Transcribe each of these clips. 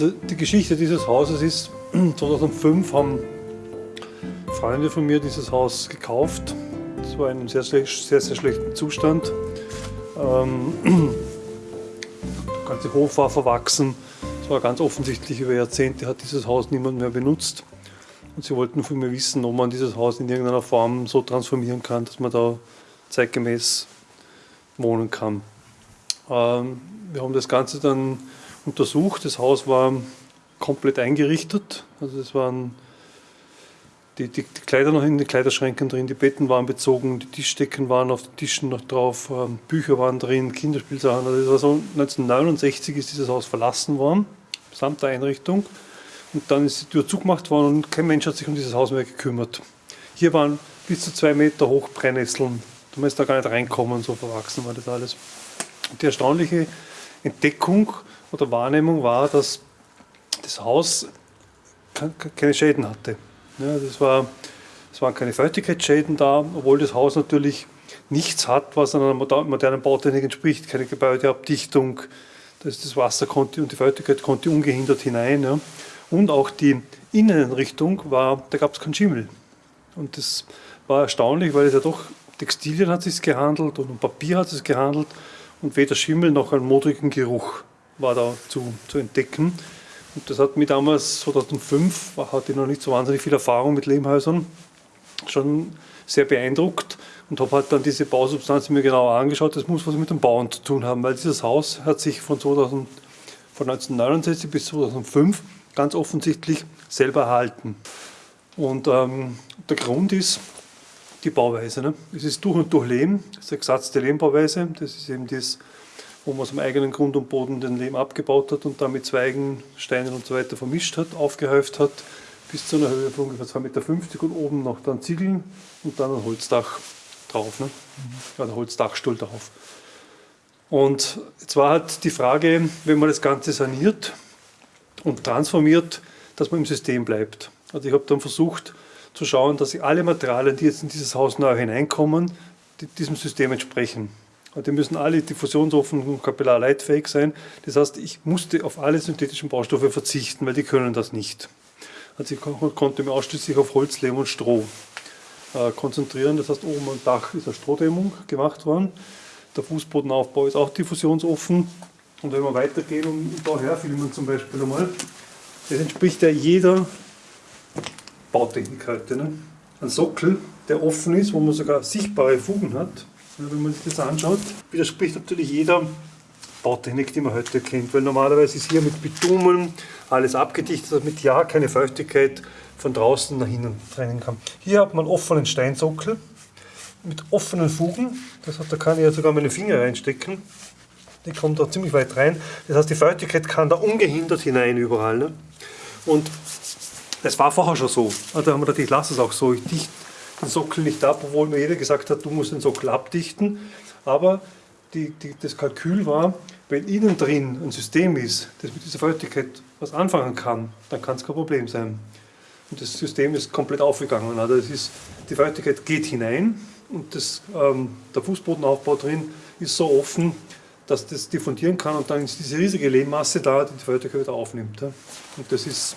Also die Geschichte dieses Hauses ist, 2005 haben Freunde von mir dieses Haus gekauft. Es war in einem sehr, sehr, sehr, schlechten Zustand. Ähm, der ganze Hof war verwachsen. Es war ganz offensichtlich, über Jahrzehnte hat dieses Haus niemand mehr benutzt. Und sie wollten von mir wissen, ob man dieses Haus in irgendeiner Form so transformieren kann, dass man da zeitgemäß wohnen kann. Ähm, wir haben das Ganze dann untersucht. Das Haus war komplett eingerichtet. Also es waren die, die, die, Kleider noch in den Kleiderschränken drin, die Betten waren bezogen, die Tischdecken waren auf den Tischen noch drauf, ähm, Bücher waren drin, Kinderspielsachen. Also das war so 1969 ist dieses Haus verlassen worden, samt der Einrichtung. Und dann ist die Tür zugemacht worden und kein Mensch hat sich um dieses Haus mehr gekümmert. Hier waren bis zu zwei Meter hoch Brennnesseln. Du musst da gar nicht reinkommen, so verwachsen war das alles. Die erstaunliche Entdeckung oder Wahrnehmung war, dass das Haus keine Schäden hatte. Ja, das, war, es waren keine Feuchtigkeitsschäden da, obwohl das Haus natürlich nichts hat, was einer modernen Bautechnik entspricht. Keine Gebäudeabdichtung, das, Wasser konnte und die Feuchtigkeit konnte ungehindert hinein. Ja. Und auch die Innenrichtung war, da gab es keinen Schimmel. Und das war erstaunlich, weil es ja doch Textilien hat es gehandelt und um Papier hat es gehandelt und weder Schimmel noch einen modrigen Geruch war da zu, zu entdecken. Und das hat mich damals, 2005, hatte ich noch nicht so wahnsinnig viel Erfahrung mit Lehmhäusern, schon sehr beeindruckt und habe halt dann diese Bausubstanz mir genauer angeschaut. Das muss was mit dem Bauen zu tun haben, weil dieses Haus hat sich von, 2000, von 1969 bis 2005 ganz offensichtlich selber erhalten. Und ähm, der Grund ist die Bauweise. Ne? Es ist durch und durch Lehm, das ist eine gesatzte Lehmbauweise. Das ist eben das wo man aus dem eigenen Grund und Boden den Lehm abgebaut hat und dann mit Zweigen, Steinen und so weiter vermischt hat, aufgehäuft hat, bis zu einer Höhe von ungefähr 2,50 Meter und oben noch dann Ziegeln und dann ein Holzdach drauf, ne? Mhm. ein Holzdachstuhl drauf. Und jetzt war halt die Frage, wenn man das Ganze saniert und transformiert, dass man im System bleibt. Also ich habe dann versucht zu schauen, dass alle Materialien, die jetzt in dieses Haus neu hineinkommen, diesem System entsprechen. Die müssen alle diffusionsoffen und kapillarleitfähig sein. Das heißt, ich musste auf alle synthetischen Baustoffe verzichten, weil die können das nicht. Also ich konnte mich ausschließlich auf Holz, Lehm und Stroh äh, konzentrieren. Das heißt, oben am Dach ist eine Strohdämmung gemacht worden. Der Fußbodenaufbau ist auch diffusionsoffen. Und wenn wir weitergehen und da herfilmen zum Beispiel einmal, das entspricht ja jeder Bautechnik heute. Ne? Ein Sockel, der offen ist, wo man sogar sichtbare Fugen hat, wenn man sich das anschaut, widerspricht natürlich jeder Bautechnik, die man heute kennt, weil normalerweise ist hier mit Bitumen alles abgedichtet, damit ja keine Feuchtigkeit von draußen nach innen trennen kann. Hier hat man offenen Steinsockel mit offenen Fugen, das heißt, da kann ich ja sogar meine Finger reinstecken, die kommt da ziemlich weit rein, das heißt, die Feuchtigkeit kann da ungehindert hinein überall. Ne? Und das war vorher schon so, also haben wir gedacht, ich lasse es auch so, ich dichte den Sockel nicht ab, obwohl mir jeder gesagt hat, du musst den Sockel abdichten. Aber die, die, das Kalkül war, wenn innen drin ein System ist, das mit dieser Feuchtigkeit was anfangen kann, dann kann es kein Problem sein. Und das System ist komplett aufgegangen. Also das ist, die Feuchtigkeit geht hinein und das, ähm, der Fußbodenaufbau drin ist so offen, dass das diffundieren kann und dann ist diese riesige Lehmmasse da, die die Feuchtigkeit wieder aufnimmt. Und das ist,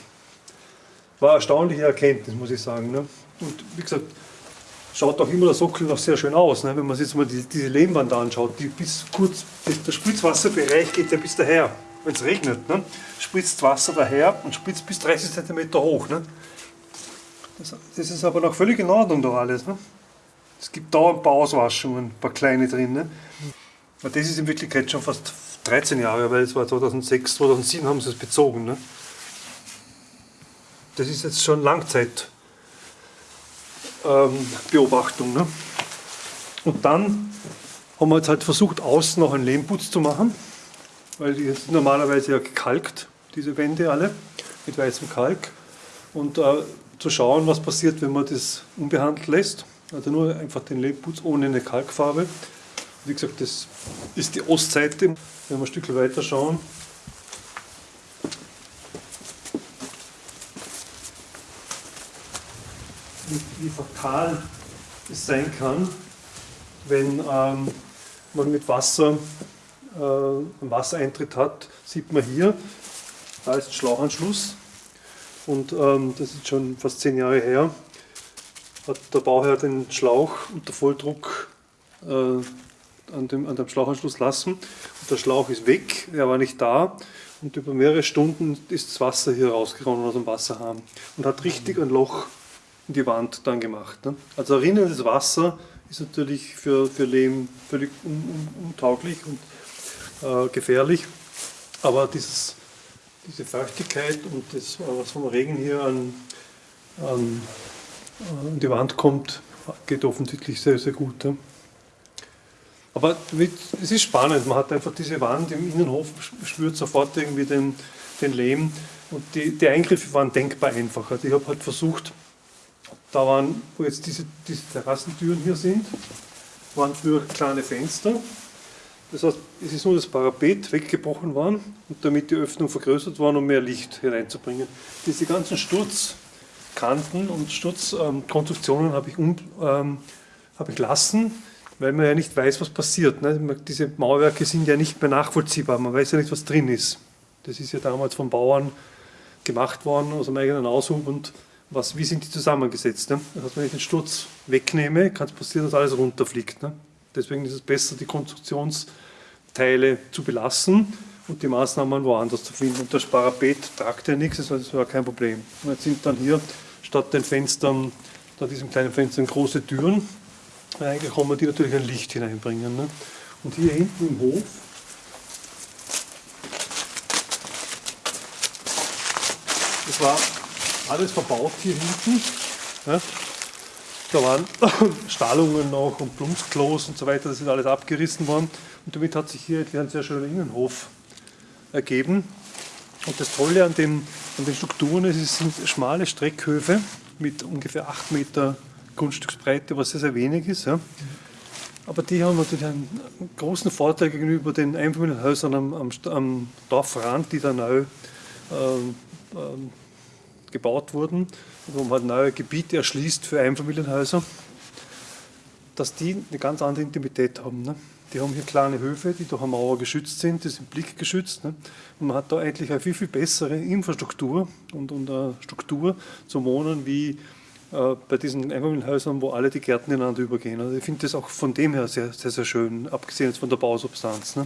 war eine erstaunliche Erkenntnis, muss ich sagen. Ne. Und wie gesagt, schaut auch immer der Sockel noch sehr schön aus. Ne? Wenn man sich jetzt mal die, diese Lehmwand anschaut, die bis kurz, der Spritzwasserbereich geht ja bis daher. Wenn es regnet, ne? spritzt Wasser daher und spritzt bis 30 cm hoch. Ne? Das, das, ist aber noch völlig in Ordnung da alles. Ne? Es gibt dauernd ein paar Auswaschungen, ein paar kleine drin. Ne? Das ist in Wirklichkeit schon fast 13 Jahre, weil es war 2006, 2007 haben sie es bezogen. Ne? Das ist jetzt schon Langzeit ähm, Beobachtung. Ne? Und dann haben wir jetzt halt versucht, außen noch einen Lehmputz zu machen, weil die sind normalerweise ja gekalkt, diese Wände alle, mit weißem Kalk. Und äh, zu schauen, was passiert, wenn man das unbehandelt lässt. Also nur einfach den Lehmputz ohne eine Kalkfarbe. Wie gesagt, das ist die Ostseite. Wenn wir ein Stück weiter schauen, wie fatal es sein kann, wenn ähm, man mit Wasser äh, einen Wassereintritt hat, sieht man hier, Da ist Schlauchanschluss und ähm, das ist schon fast zehn Jahre her. Hat der Bauherr den Schlauch unter Volldruck äh, an, dem, an dem Schlauchanschluss lassen. Und der Schlauch ist weg, er war nicht da. Und über mehrere Stunden ist das Wasser hier rausgeronnen aus dem Wasserhahn und hat richtig ein Loch in die Wand dann gemacht. Ne? Also rinnendes Wasser ist natürlich für, für Lehm völlig un, un, untauglich und äh, gefährlich. Aber dieses, diese Feuchtigkeit und das, was vom Regen hier an, an, an die Wand kommt, geht offensichtlich sehr, sehr gut. Ja. Aber es ist spannend, man hat einfach diese Wand im Innenhof, spürt sofort irgendwie den, den Lehm und die, die Eingriffe waren denkbar einfacher. Also ich habe halt versucht, da waren, wo jetzt diese, diese Terrassentüren hier sind, waren früher kleine Fenster. Das heißt, es ist nur das Parapet weggebrochen worden und damit die Öffnung vergrößert worden, um mehr Licht hineinzubringen. Diese ganzen Sturzkanten und Sturzkonstruktionen ähm, habe ich, ähm, hab ich lassen, weil man ja nicht weiß, was passiert. Ne? Diese Mauerwerke sind ja nicht mehr nachvollziehbar, man weiß ja nicht, was drin ist. Das ist ja damals von Bauern gemacht worden, aus dem eigenen Aushub und was, wie sind die zusammengesetzt. Ne? Heißt, wenn ich den Sturz wegnehme, kann es passieren, dass alles runterfliegt. Ne? Deswegen ist es besser, die Konstruktionsteile zu belassen und die Maßnahmen woanders zu finden. Und das Parapet tragt ja nichts, das war kein Problem. Und jetzt sind dann hier statt den Fenstern, da diesen kleinen Fenstern, große Türen reingekommen, die natürlich ein Licht hineinbringen. Ne? Und hier hinten im Hof das war alles verbaut hier hinten. Ja. Da waren Stallungen noch und Plumpsklos und so weiter, das ist alles abgerissen worden. Und damit hat sich hier ein sehr schöner Innenhof ergeben. Und das Tolle an, dem, an den Strukturen ist, es sind schmale Streckhöfe mit ungefähr 8 Meter Grundstücksbreite, was sehr, sehr wenig ist. Ja. Aber die haben natürlich einen großen Vorteil gegenüber den Einfamilienhäusern am, am, am Dorfrand, die da neu ähm, ähm, gebaut wurden, wo man neue Gebiete erschließt für Einfamilienhäuser, dass die eine ganz andere Intimität haben. Ne? Die haben hier kleine Höfe, die durch eine Mauer geschützt sind, die sind blickgeschützt. Ne? Und man hat da eigentlich eine viel, viel bessere Infrastruktur und, und eine Struktur zum Wohnen wie äh, bei diesen Einfamilienhäusern, wo alle die Gärten ineinander übergehen. Also ich finde das auch von dem her sehr, sehr, sehr schön, abgesehen jetzt von der Bausubstanz. Ne?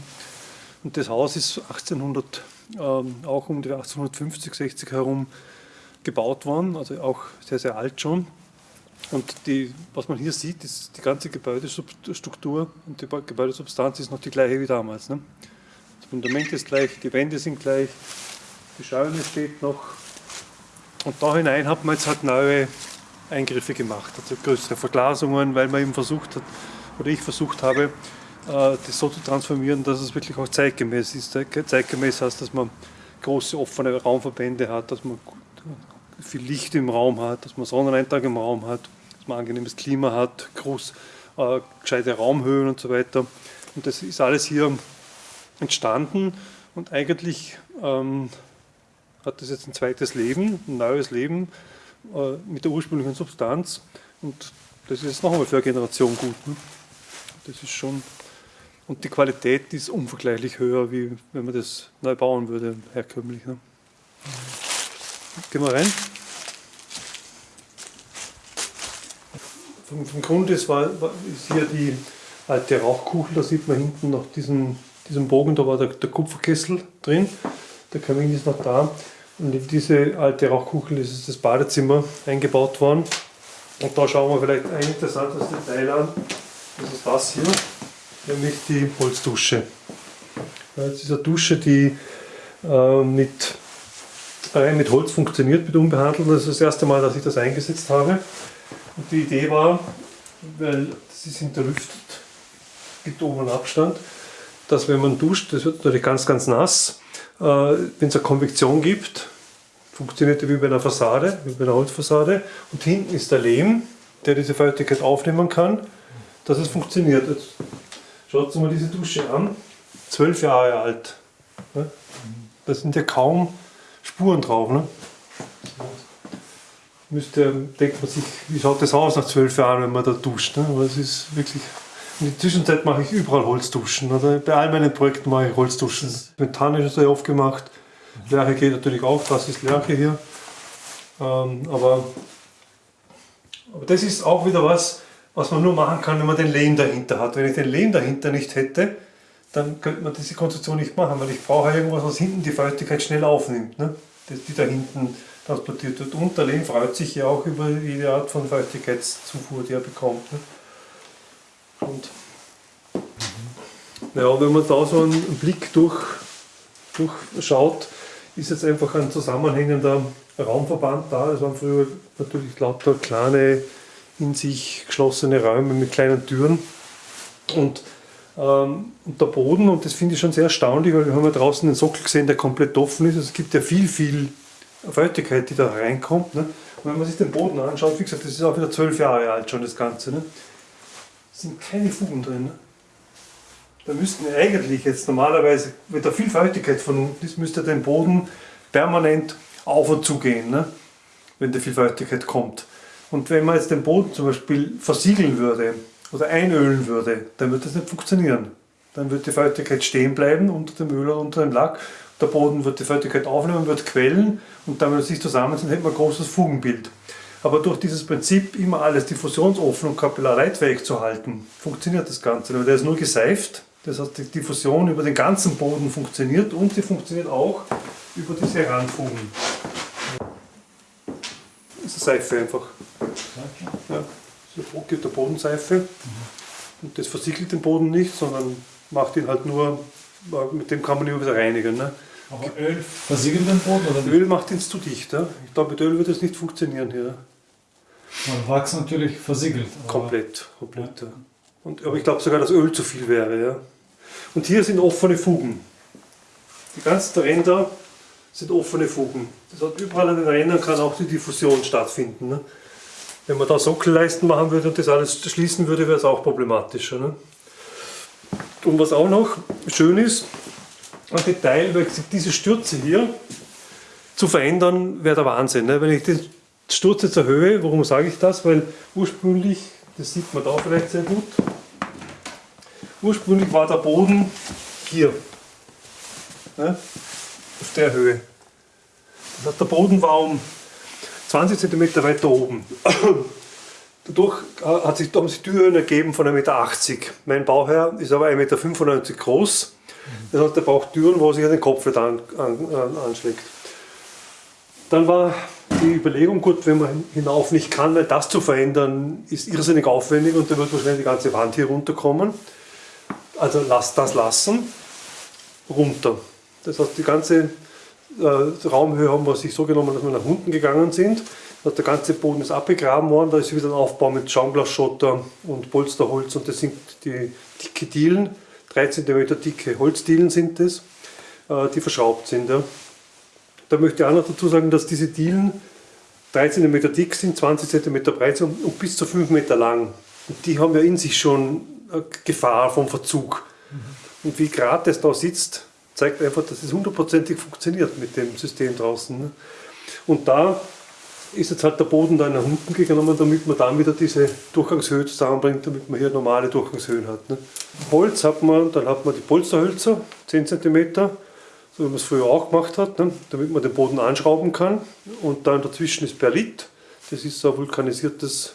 Und das Haus ist 1800, ähm, auch um die 1850, 60 herum gebaut worden, also auch sehr, sehr alt schon. Und die, was man hier sieht, ist die ganze Gebäudestruktur und die Gebäudesubstanz ist noch die gleiche wie damals. Ne? Das Fundament ist gleich, die Wände sind gleich, die Scheune steht noch. Und da hinein hat man jetzt halt neue Eingriffe gemacht, also größere Verglasungen, weil man eben versucht hat, oder ich versucht habe, äh, das so zu transformieren, dass es wirklich auch zeitgemäß ist. Zeitgemäß heißt, dass man große offene Raumverbände hat, dass man viel Licht im Raum hat, dass man Sonneneintrag im Raum hat, dass man angenehmes Klima hat, groß, äh, gescheite Raumhöhen und so weiter. Und das ist alles hier entstanden und eigentlich ähm, hat das jetzt ein zweites Leben, ein neues Leben äh, mit der ursprünglichen Substanz und das ist jetzt noch einmal für eine Generation gut. Ne? Das ist schon und die Qualität ist unvergleichlich höher, wie wenn man das neu bauen würde, herkömmlich. Ne? Gehen wir rein. Vom, vom Grund ist, war, ist hier die alte Rauchkuchel, da sieht man hinten noch diesen, diesen Bogen, da war der, der Kupferkessel drin, der Kamin ist noch da. Und in diese alte Rauchkuchel ist das Badezimmer eingebaut worden. Und da schauen wir vielleicht ein interessantes Detail an. Das ist das hier, nämlich die Holzdusche. Das ist eine Dusche, die äh, mit rein mit Holz funktioniert, mit unbehandeltem. Das ist das erste Mal, dass ich das eingesetzt habe. Und die Idee war, weil sie sind hinterlüftet, gibt oben Abstand, dass wenn man duscht, das wird natürlich ganz, ganz nass, äh, wenn es eine Konvektion gibt, funktioniert die wie bei einer Fassade, wie bei einer Holzfassade. Und hinten ist der Lehm, der diese Feuchtigkeit aufnehmen kann, dass es funktioniert. Jetzt schaut euch mal diese Dusche an, zwölf Jahre alt. Das sind ja kaum Spuren drauf. Ne? Müsste, denkt man sich, wie schaut das aus nach zwölf Jahren, wenn man da duscht. Ne? Aber es ist wirklich. In der Zwischenzeit mache ich überall Holzduschen. Oder bei all meinen Projekten mache ich Holzduschen. Ist sehr oft gemacht. Lerche geht natürlich auch, das ist Lerche hier. Ähm, aber, aber das ist auch wieder was, was man nur machen kann, wenn man den Lehm dahinter hat. Wenn ich den Lehm dahinter nicht hätte, dann könnte man diese Konstruktion nicht machen, weil ich brauche irgendwas, was hinten die Feuchtigkeit schnell aufnimmt, ne? die da hinten transportiert wird. Und der Lehm freut sich ja auch über jede Art von Feuchtigkeitszufuhr, die er bekommt. Ne? Und ja, wenn man da so einen Blick durch, durchschaut, ist jetzt einfach ein zusammenhängender Raumverband da. Es waren früher natürlich lauter kleine, in sich geschlossene Räume mit kleinen Türen. Und ähm, und der Boden, und das finde ich schon sehr erstaunlich, weil wir haben ja draußen den Sockel gesehen, der komplett offen ist. Also es gibt ja viel, viel Feuchtigkeit, die da reinkommt. Ne? Und wenn man sich den Boden anschaut, wie gesagt, das ist auch wieder zwölf Jahre alt schon das Ganze. Ne? sind keine Fugen drin. Ne? Da müssten eigentlich jetzt normalerweise, wenn da viel Feuchtigkeit von unten ist, müsste der Boden permanent auf und zu gehen, ne? wenn da viel Feuchtigkeit kommt. Und wenn man jetzt den Boden zum Beispiel versiegeln würde, oder einölen würde, dann würde das nicht funktionieren. Dann wird die Feuchtigkeit stehen bleiben unter dem Öl oder unter dem Lack. Der Boden wird die Feuchtigkeit aufnehmen, wird quellen und dann, wenn sie sich zusammen sind, hätte man ein großes Fugenbild. Aber durch dieses Prinzip, immer alles diffusionsoffen und kapillarleitfähig zu halten, funktioniert das Ganze. Weil der ist nur geseift, das heißt, die Diffusion über den ganzen Boden funktioniert und sie funktioniert auch über diese Randfugen. Das ist eine Seife einfach. Ja gibt der Bodenseife. Mhm. Und das versiegelt den Boden nicht, sondern macht ihn halt nur, mit dem kann man ihn wieder reinigen. Ne? Aber Öl versiegelt den Boden oder nicht? Öl macht ihn zu dicht. Ja? Ich glaube, mit Öl wird das nicht funktionieren hier. Man Wachs natürlich versiegelt. Komplett, komplett. Ja. Und, aber ich glaube sogar, dass Öl zu viel wäre. Ja? Und hier sind offene Fugen. Die ganzen Ränder sind offene Fugen. Das heißt, überall an den Rändern kann auch die Diffusion stattfinden. Ne? Wenn man da Sockelleisten machen würde und das alles schließen würde, wäre es auch problematischer. Ne? Und was auch noch schön ist, ein Detail, weil diese Stürze hier zu verändern, wäre der Wahnsinn. Ne? Wenn ich den Sturz jetzt erhöhe, warum sage ich das? Weil ursprünglich, das sieht man da vielleicht sehr gut, ursprünglich war der Boden hier, ne? auf der Höhe. Das heißt, der Boden war um 20 cm weiter oben. Dadurch hat sich, haben sich Türhöhen ergeben von 1,80 Meter. Mein Bauherr ist aber 1,95 Meter groß. Das heißt, er braucht Türen, wo er sich den Kopf nicht an, an, anschlägt. Dann war die Überlegung, gut, wenn man hinauf nicht kann, weil das zu verändern ist irrsinnig aufwendig und dann wird wahrscheinlich die ganze Wand hier runterkommen. Also lasst das lassen, runter. Das heißt, die ganze äh, Raumhöhe haben wir sich so genommen, dass wir nach unten gegangen sind. Der ganze Boden ist abgegraben worden, da ist wieder ein Aufbau mit Schaumglasschotter und Polsterholz und das sind die dicke Dielen, 3 cm dicke Holzdielen sind das, äh, die verschraubt sind. Da möchte ich auch noch dazu sagen, dass diese Dielen 3 cm dick sind, 20 cm breit sind und bis zu 5 Meter lang. Und die haben ja in sich schon Gefahr vom Verzug. Mhm. Und wie gerade das da sitzt, zeigt einfach, dass es hundertprozentig funktioniert mit dem System draußen. Ne? Und da ist jetzt halt der Boden da nach unten gegangen, damit man dann wieder diese Durchgangshöhe zusammenbringt, damit man hier normale Durchgangshöhen hat. Ne? Holz hat man, dann hat man die Polsterhölzer, 10 cm, so wie man es früher auch gemacht hat, ne? damit man den Boden anschrauben kann. Und dann dazwischen ist Perlit, das ist so ein vulkanisiertes,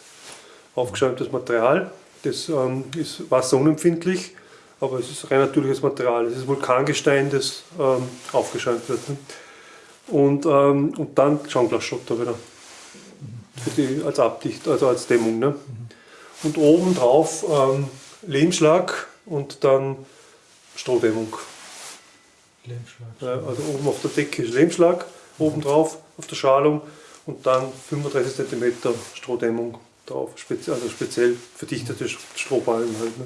aufgeschäumtes Material, das ähm, ist wasserunempfindlich aber es ist rein natürliches Material. Es ist Vulkangestein, das ähm, aufgeschäumt wird. Ne? Und, ähm, und dann Schaumglasschotter wieder. Für die, als Abdicht, also als Dämmung. Ne? Und oben drauf ähm, Lehmschlag und dann Strohdämmung. Lehmschlag. Ja, also oben auf der Decke ist Lehmschlag, oben drauf auf der Schalung und dann 35 cm Strohdämmung drauf, also speziell verdichtete Strohballen halt. Ne?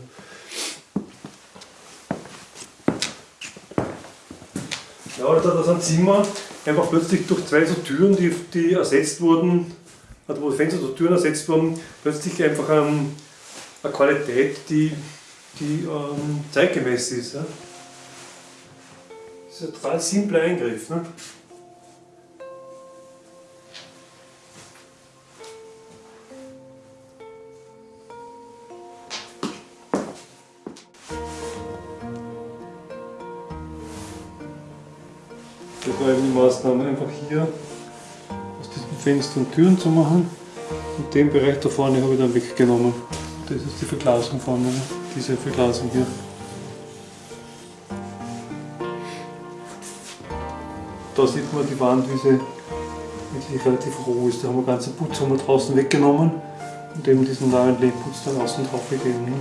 Ja, da ist ein Zimmer einfach plötzlich durch zwei so Türen, die, die ersetzt wurden, also wo Fenster oder Türen ersetzt wurden, plötzlich einfach ähm, eine Qualität, die, die ähm, zeitgemäß ist. Ja. Das ist ein total simpler Eingriff. Ne? War eben die Maßnahme, einfach hier aus diesen Fenstern Türen zu machen. Und den Bereich da vorne habe ich dann weggenommen. Das ist die Verglasung vorne, ne? diese Verglasung hier. Da sieht man die Wand, wie sie wirklich relativ roh ist. Da haben wir ganzen Putz haben wir draußen weggenommen und eben diesen neuen Lehmputz dann außen drauf gegeben.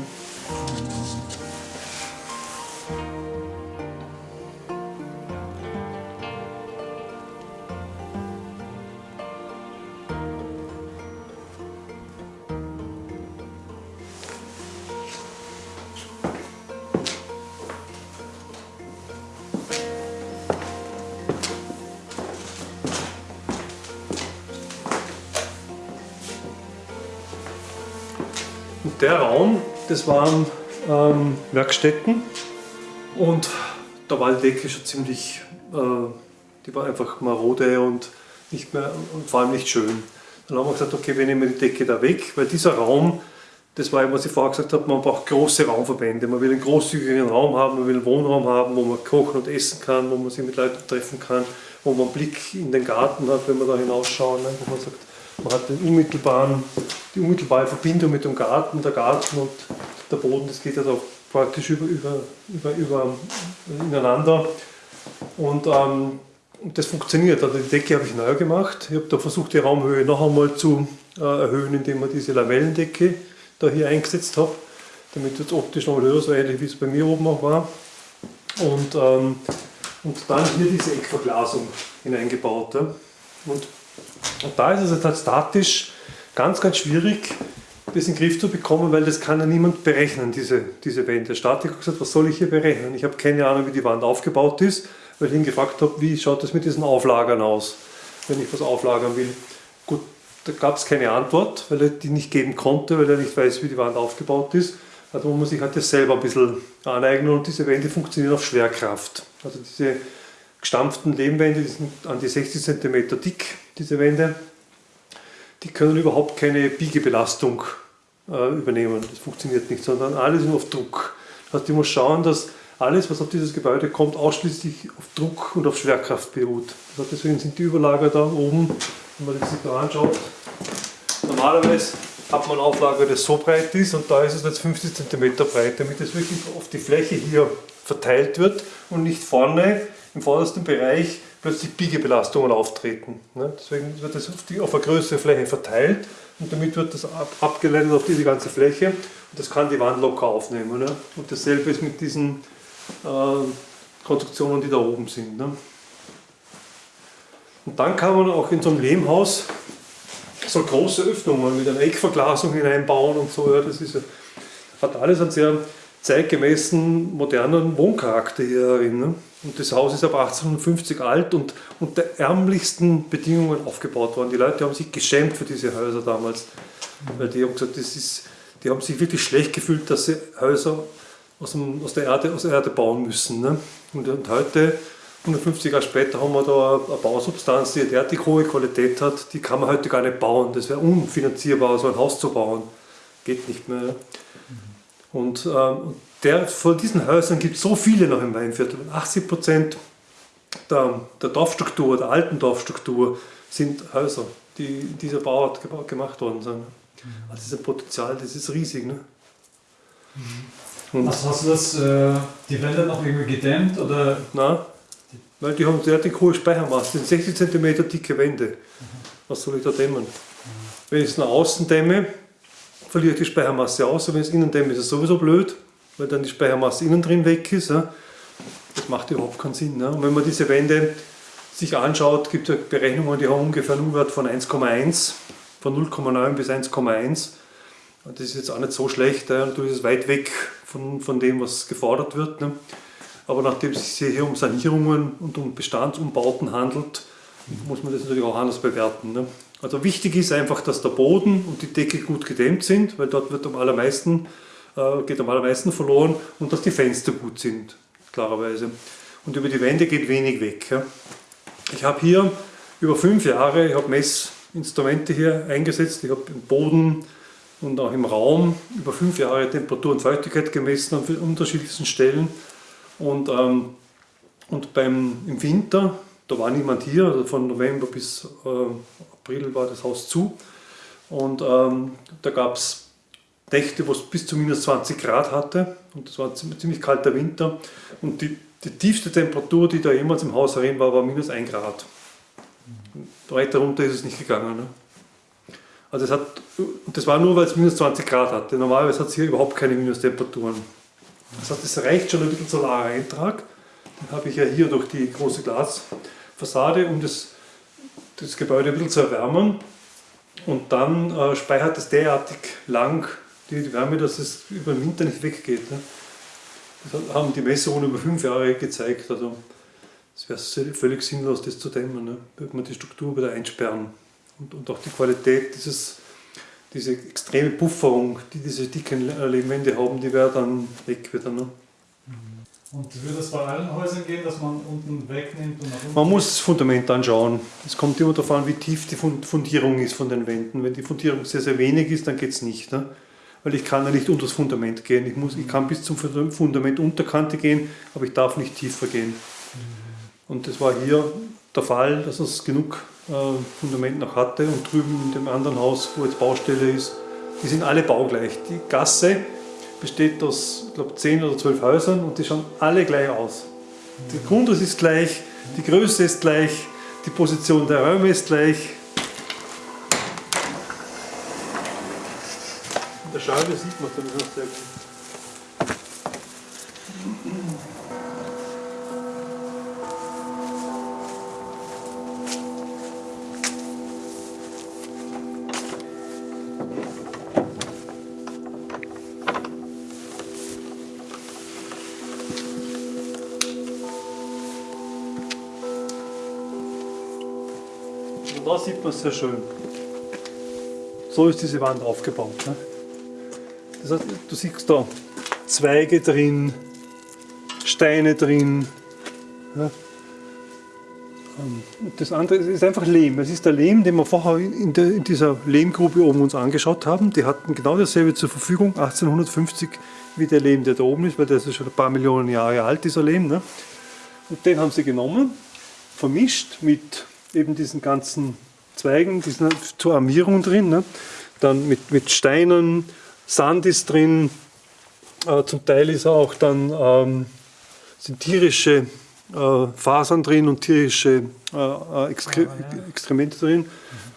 Der Raum, das waren ähm, Werkstätten und da war die Decke schon ziemlich, äh, die war einfach marode und nicht mehr und vor allem nicht schön. Dann haben wir gesagt, okay, wir nehmen die Decke da weg, weil dieser Raum, das war eben, was ich vorher gesagt habe, man braucht große Raumverbände. Man will einen großzügigen Raum haben, man will einen Wohnraum haben, wo man kochen und essen kann, wo man sich mit Leuten treffen kann, wo man einen Blick in den Garten hat, wenn man da hinausschauen, ne? wo man sagt, man hat den unmittelbaren, die unmittelbare Verbindung mit dem Garten, der Garten und der Boden, das geht ja also praktisch über, über, über, über ineinander. Und ähm, das funktioniert. Also die Decke habe ich neu gemacht. Ich habe da versucht, die Raumhöhe noch einmal zu äh, erhöhen, indem man diese Lavellendecke da hier eingesetzt habe, damit es optisch noch höher, so ähnlich wie es bei mir oben auch war. Und, ähm, und dann hier diese Eckverglasung hineingebaut. Ja. Und und da ist es jetzt halt statisch ganz, ganz schwierig, das in den Griff zu bekommen, weil das kann ja niemand berechnen, diese, diese Wände. Statik hat gesagt, was soll ich hier berechnen? Ich habe keine Ahnung, wie die Wand aufgebaut ist, weil ich ihn gefragt habe, wie schaut das mit diesen Auflagern aus, wenn ich was auflagern will. Gut, da gab es keine Antwort, weil er die nicht geben konnte, weil er nicht weiß, wie die Wand aufgebaut ist. Also muss man sich halt das selber ein bisschen aneignen und diese Wände funktionieren auf Schwerkraft. Also diese gestampften Lehmwände, die sind an die 60 cm dick, diese Wände, die können überhaupt keine Biegebelastung äh, übernehmen. Das funktioniert nicht, sondern alles nur auf Druck. Das heißt, ich muss schauen, dass alles, was auf dieses Gebäude kommt, ausschließlich auf Druck und auf Schwerkraft beruht. Das heißt, deswegen sind die Überlager da oben, wenn man sich da anschaut. Normalerweise hat man Auflage, das so breit ist und da ist es jetzt 50 cm breit, damit es wirklich auf die Fläche hier verteilt wird und nicht vorne im vordersten Bereich plötzlich Biegebelastungen auftreten. Ne? Deswegen wird das auf, eine größere Fläche verteilt und damit wird das ab, abgeleitet auf diese ganze Fläche und das kann die Wand locker aufnehmen. Ne? Und dasselbe ist mit diesen äh, Konstruktionen, die da oben sind. Ne? Und dann kann man auch in so einem Lehmhaus so große Öffnungen mit einer Eckverglasung hineinbauen und so. Das ist, hat alles einen sehr zeitgemäßen, modernen Wohncharakter hier. Ne? Und das Haus ist ab 1850 alt und unter ärmlichsten Bedingungen aufgebaut worden. Die Leute haben sich geschämt für diese Häuser damals, weil die haben gesagt, das ist, die haben sich wirklich schlecht gefühlt, dass sie Häuser aus, dem, aus, der, Erde, aus der Erde bauen müssen. Ne? Und, und, heute, 150 Jahre später, haben wir da eine Bausubstanz, die eine derartig hohe Qualität hat, die kann man heute gar nicht bauen. Das wäre unfinanzierbar, so ein Haus zu bauen. Geht nicht mehr. Und ähm, der, von diesen Häusern gibt es so viele noch im Weinviertel. 80 Prozent der, der Dorfstruktur, der alten Dorfstruktur, sind Häuser, die in dieser Bauart gemacht worden sind. Also das ist ein Potenzial, das ist riesig. Ne? Und also hast du das, äh, die Wände noch irgendwie gedämmt? Oder? Nein, weil die haben derartig hohe Speichermasse, das sind 60 cm dicke Wände. Was soll ich da dämmen? Wenn ich es nach außen dämme, verliere ich die Speichermasse aus, aber wenn es innen dämme, ist es sowieso blöd, weil dann die Speichermasse innen drin weg ist. Das macht überhaupt keinen Sinn. Und wenn man diese Wände sich anschaut, gibt es ja Berechnungen, die haben ungefähr einen U-Wert von 1,1, von 0,9 bis 1,1. Das ist jetzt auch nicht so schlecht, natürlich ist es weit weg von, von dem, was gefordert wird. Ne. Aber nachdem es sich hier um Sanierungen und um Bestandsumbauten handelt, muss man das natürlich auch anders bewerten. Ne. Also wichtig ist einfach, dass der Boden und die Decke gut gedämmt sind, weil dort wird am allermeisten, äh, geht am allermeisten verloren und dass die Fenster gut sind, klarerweise. Und über die Wände geht wenig weg. Ja. Ich habe hier über fünf Jahre, ich habe Messinstrumente hier eingesetzt, ich habe im Boden und auch im Raum über fünf Jahre Temperatur und Feuchtigkeit gemessen an unterschiedlichsten Stellen. Und, ähm, und beim, im Winter da war niemand hier, also von November bis äh, April war das Haus zu. Und ähm, da gab es Nächte, wo es bis zu minus 20 Grad hatte und das war ein ziemlich kalter Winter. Und die, die tiefste Temperatur, die da jemals im Haus herin war, war minus 1 Grad. Weiter runter ist es nicht gegangen. Ne? Also es hat, das war nur, weil es minus 20 Grad hatte. Normalerweise hat es hier überhaupt keine Minustemperaturen. Das heißt, es reicht schon ein bisschen solarer Eintrag. Den habe ich ja hier durch die große Glasfassade, um das, das Gebäude ein bisschen zu erwärmen. Und dann äh, speichert es derartig lang die Wärme, dass es über den Winter nicht weggeht. Ne? Das haben die Messungen über fünf Jahre gezeigt. Also es wäre völlig sinnlos, das zu dämmen. Ne? Würde man die Struktur wieder einsperren. Und, und auch die Qualität dieses, diese extreme Pufferung, die diese dicken Lehmwände haben, die wäre dann weg wieder. Ne? Und würde es bei allen Häusern gehen, dass man unten wegnimmt und nach unten? Man muss das Fundament anschauen. Es kommt immer darauf an, wie tief die Fundierung ist von den Wänden. Wenn die Fundierung sehr, sehr wenig ist, dann geht es nicht. Ne? Weil ich kann ja nicht unter das Fundament gehen. Ich, muss, ich kann bis zum Fundament Unterkante gehen, aber ich darf nicht tiefer gehen. Und das war hier der Fall, dass es genug äh, Fundament noch hatte. Und drüben in dem anderen Haus, wo jetzt Baustelle ist, die sind alle baugleich. Die Gasse besteht aus, ich glaube, 10 oder 12 Häusern und die schauen alle gleich aus. Der Grundriss ist gleich, die Größe ist gleich, die Position der Räume ist gleich. In der Scheibe sieht man es dann sehr gut. Und da sieht man es sehr schön. So ist diese Wand aufgebaut. Ne? Heißt, du siehst da Zweige drin, Steine drin. Ja? Ähm, das andere ist einfach Lehm. Es ist der Lehm, den wir vorher in, der, in, dieser Lehmgrube oben uns angeschaut haben. Die hatten genau dasselbe zur Verfügung, 1850, wie der Lehm, der da oben ist, weil der ist schon ein paar Millionen Jahre alt, dieser Lehm. Ne? Und den haben sie genommen, vermischt mit eben diesen ganzen Zweigen, die sind zur Armierung drin. Ne? Dann mit, mit Steinen, Sand ist drin, äh, zum Teil ist auch dann ähm, sind tierische äh, Fasern drin und tierische äh, äh Exkre Exkremente drin,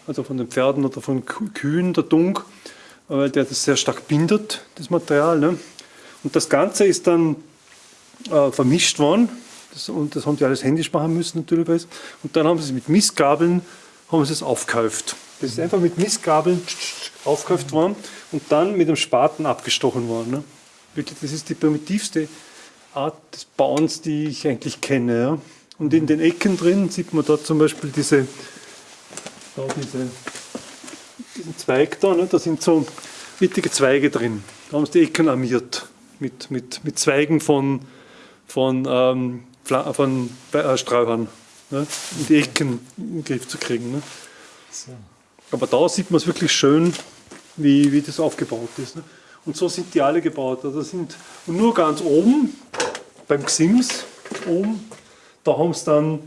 also von den Pferden oder von Kühen, der Dung, äh, weil der das sehr stark bindet, das Material. Ne? Und das Ganze ist dann äh, vermischt worden das, und das haben die alles händisch machen müssen natürlich. Und dann haben sie es mit Missgabeln haben sie es aufgekauft. Das ist einfach mit Missgabeln aufgekauft worden und dann mit einem Spaten abgestochen worden. Ne? Wirklich, das ist die primitivste Art des Bauens, die ich eigentlich kenne. Ja? Und in den Ecken drin sieht man da zum Beispiel diese, da diese diesen Zweig da, ne? da sind so mittige Zweige drin. Da haben sie die Ecken armiert mit, mit, mit Zweigen von, von ähm, von äh, Strauchern, ne? um die Ecken in den Griff zu kriegen. Ne? So. Aber da sieht man es wirklich schön, wie, wie das aufgebaut ist. Ne? Und so sind die alle gebaut. Also sind, und nur ganz oben, beim Gsims, oben, da haben sie dann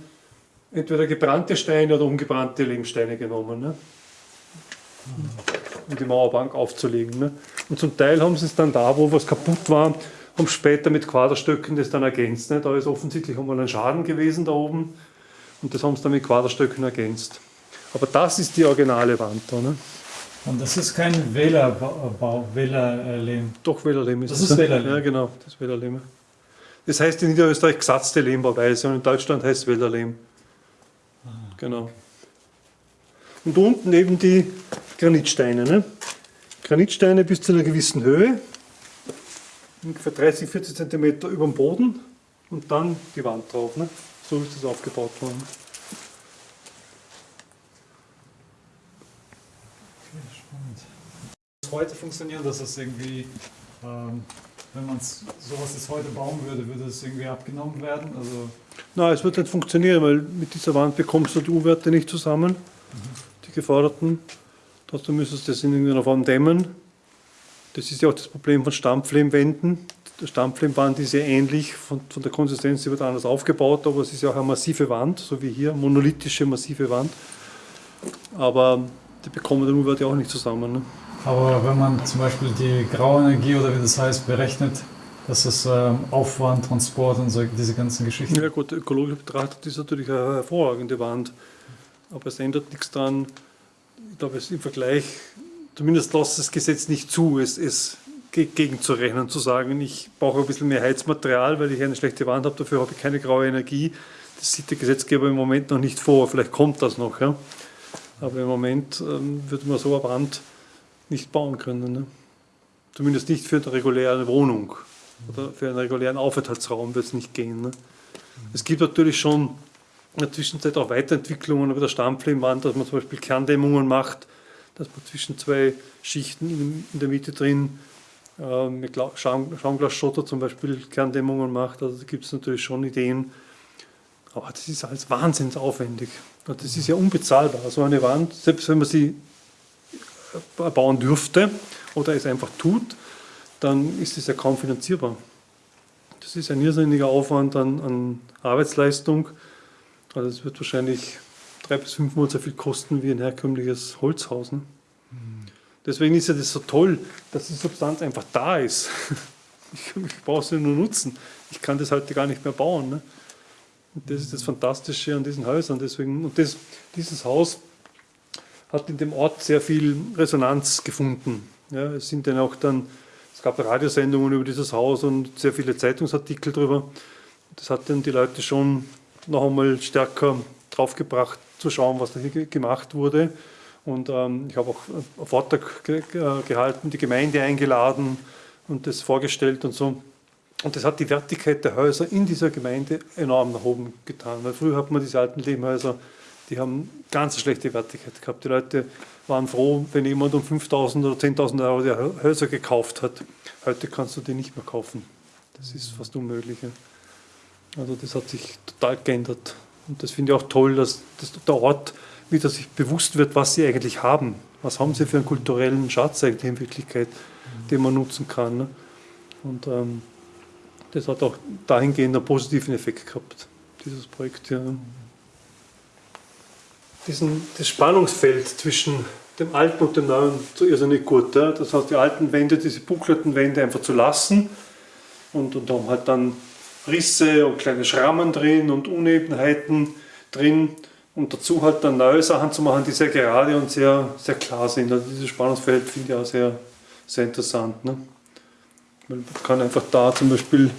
entweder gebrannte Steine oder ungebrannte Lehmsteine genommen. Ne? Um die Mauerbank aufzulegen. Ne? Und zum Teil haben sie es dann da, wo was kaputt war, haben später mit Quaderstöcken das dann ergänzt. Ne? Da ist offensichtlich einmal ein Schaden gewesen da oben und das haben sie dann mit Quaderstöcken ergänzt. Aber das ist die originale Wand da. Ne? Und das ist kein Wählerbau, Wählerlehm. Doch, Wählerlehm ist das. Das ist Wählerlehm. Ja, genau, das ist Wählerlehm. Das heißt in Niederösterreich gesatzte Lehmbauweise und in Deutschland heißt es Wählerlehm. Ah. Genau. Und unten eben die Granitsteine. Ne? Granitsteine bis zu einer gewissen Höhe ungefähr 30, 40 cm über dem Boden und dann die Wand drauf. Ne? So ist das aufgebaut worden. Spannend. Heute funktioniert das, dass irgendwie, ähm, wenn man sowas jetzt heute bauen würde, würde es irgendwie abgenommen werden? Also Nein, es wird nicht funktionieren, weil mit dieser Wand bekommst du die U-Werte nicht zusammen, mhm. die geforderten. Trotzdem müsstest du das in irgendeiner Form dämmen Das ist ja auch das Problem von Stammflehmwänden. Der Stammflehmwand ist ja ähnlich, von, von der Konsistenz wird anders aufgebaut, aber es ist ja auch eine massive Wand, so wie hier, monolithische massive Wand. Aber die bekommen den U-Wert ja auch nicht zusammen. Ne? Aber wenn man zum Beispiel die Grauenergie oder wie das heißt berechnet, dass das ähm, Aufwand, Transport und so, diese ganzen Geschichten. Ja gut, ökologisch betrachtet ist natürlich eine hervorragende Wand, aber es ändert nichts daran. Ich glaube, es im Vergleich, zumindest lässt das Gesetz nicht zu, es, es gegenzurechnen, zu sagen, ich brauche ein bisschen mehr Heizmaterial, weil ich eine schlechte Wand habe, dafür habe ich keine graue Energie. Das sieht der Gesetzgeber im Moment noch nicht vor, vielleicht kommt das noch. Ja? Aber im Moment ähm, würde man so eine Wand nicht bauen können. Ne? Zumindest nicht für eine reguläre Wohnung oder für einen regulären Aufenthaltsraum wird es nicht gehen. Ne? Es gibt natürlich schon in der Zwischenzeit auch Weiterentwicklungen über der Stammflehmwand, dass man zum Beispiel Kerndämmungen macht, dass man zwischen zwei Schichten in der Mitte drin äh, mit Schaumglasschotter zum Beispiel Kerndämmungen macht. Also da gibt es natürlich schon Ideen. Aber das ist alles wahnsinnig aufwendig. Das ist ja unbezahlbar. So eine Wand, selbst wenn man sie bauen dürfte oder es einfach tut, dann ist es ja kaum finanzierbar. Das ist ein irrsinniger Aufwand an, an Arbeitsleistung. Also es wird wahrscheinlich drei bis fünfmal so viel kosten wie ein herkömmliches Holzhaus. Ne? Mhm. Deswegen ist ja das so toll, dass die Substanz einfach da ist. Ich, ich brauche sie nur nutzen. Ich kann das heute gar nicht mehr bauen. Ne? Das ist das Fantastische an diesen Häusern. Deswegen, und das, dieses Haus hat in dem Ort sehr viel Resonanz gefunden. Ja, es sind dann auch dann, es gab Radiosendungen über dieses Haus und sehr viele Zeitungsartikel darüber. Das hat dann die Leute schon noch einmal stärker draufgebracht, zu schauen, was da hier gemacht wurde. Und ähm, ich habe auch einen Vortrag ge gehalten, die Gemeinde eingeladen und das vorgestellt und so. Und das hat die Wertigkeit der Häuser in dieser Gemeinde enorm nach oben getan. Weil früher hat man diese alten Lehmhäuser die haben ganz schlechte Wertigkeit gehabt. Die Leute waren froh, wenn jemand um 5.000 oder 10.000 Euro die Häuser gekauft hat. Heute kannst du die nicht mehr kaufen. Das ist fast unmöglich. Also das hat sich total geändert. Und das finde ich auch toll, dass, dass der Ort wieder sich bewusst wird, was sie eigentlich haben. Was haben sie für einen kulturellen Schatz eigentlich in Wirklichkeit, den man nutzen kann. Ne? Und ähm, das hat auch dahingehend einen positiven Effekt gehabt, dieses Projekt. Ja diesen, das Spannungsfeld zwischen dem Alten und dem Neuen so irrsinnig gut. Ja? Das heißt, die alten Wände, diese buckelten Wände einfach zu lassen und, und haben halt dann Risse und kleine Schrammen drin und Unebenheiten drin und dazu halt dann neue Sachen zu machen, die sehr gerade und sehr, sehr klar sind. Also dieses Spannungsfeld finde ich auch sehr, sehr interessant. Ne? Man kann einfach da zum Beispiel,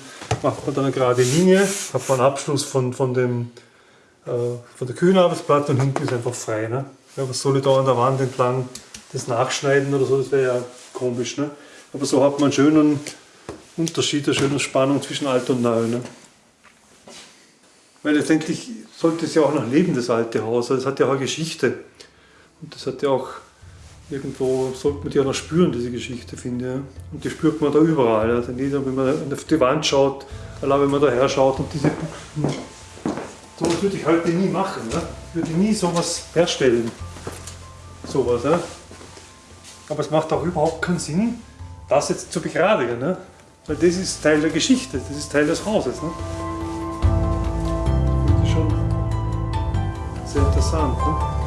macht man dann eine gerade Linie, hat man einen Abschluss von, von dem äh, von der Küchenarbeitsplatte und hinten ist einfach frei. Ne? Ja, was soll ich da an der Wand entlang das nachschneiden oder so, das wäre ja komisch. Ne? Aber so hat man einen schönen Unterschied, eine schöne Spannung zwischen alt und neu. Ne? Weil letztendlich sollte es ja auch noch leben, das alte Haus. Also es hat ja auch eine Geschichte. Und das hat ja auch irgendwo, sollte man die auch noch spüren, diese Geschichte, finde ich. Und die spürt man da überall. Also wenn man auf die Wand schaut, allein wenn man da her schaut und diese Sowas würde ich heute nie machen. Ne? Ich würde nie sowas herstellen. Sowas. Ne? Aber es macht auch überhaupt keinen Sinn, das jetzt zu begradigen. Ne? Weil das ist Teil der Geschichte, das ist Teil des Hauses. Ne? Das ist schon sehr interessant. Ne?